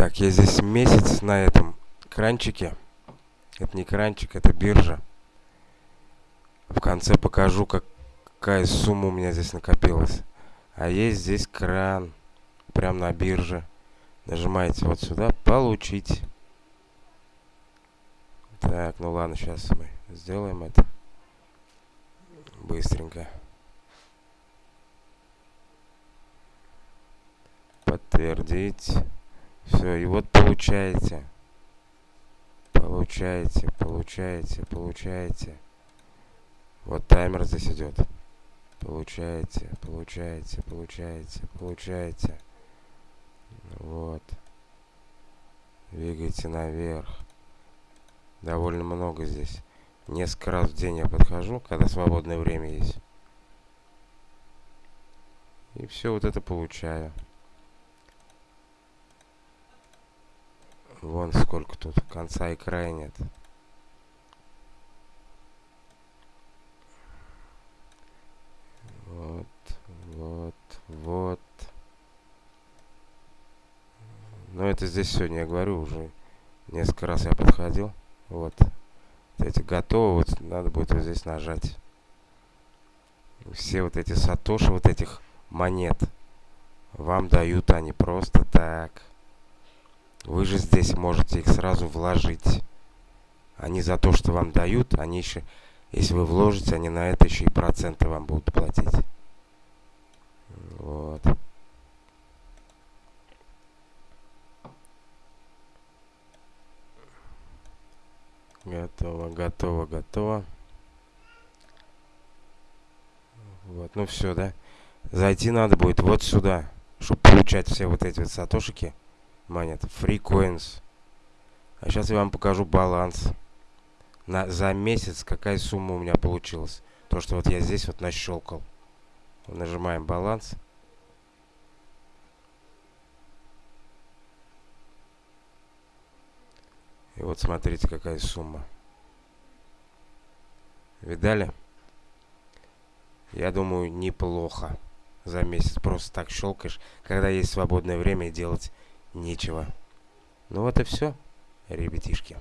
Так, я здесь месяц на этом кранчике. Это не кранчик, это биржа. В конце покажу, как, какая сумма у меня здесь накопилась. А есть здесь кран. Прям на бирже. Нажимаете вот сюда «Получить». Так, ну ладно, сейчас мы сделаем это быстренько. Подтвердить. Все, и вот получаете. Получаете, получаете, получаете. Вот таймер здесь идет. Получаете, получаете, получаете, получаете. Вот. Двигайте наверх. Довольно много здесь. Несколько раз в день я подхожу, когда свободное время есть. И все вот это получаю. Вон сколько тут. Конца и края нет. Вот, вот, вот. Но это здесь сегодня, я говорю, уже несколько раз я подходил. Вот. Эти готовы. Вот надо будет вот здесь нажать. Все вот эти сатоши, вот этих монет, вам дают они просто так. Вы же здесь можете их сразу вложить. Они за то, что вам дают, они еще, если вы вложите, они на это еще и проценты вам будут платить. Вот. Готово, готово, готово. Вот, ну все, да. Зайти надо будет вот сюда, чтобы получать все вот эти вот сатошики монет. Free coins. А сейчас я вам покажу баланс. На, за месяц какая сумма у меня получилась. То, что вот я здесь вот нащелкал. Нажимаем баланс. И вот смотрите, какая сумма. Видали? Я думаю, неплохо за месяц. Просто так щелкаешь, когда есть свободное время делать нечего. Ну вот и все, ребятишки.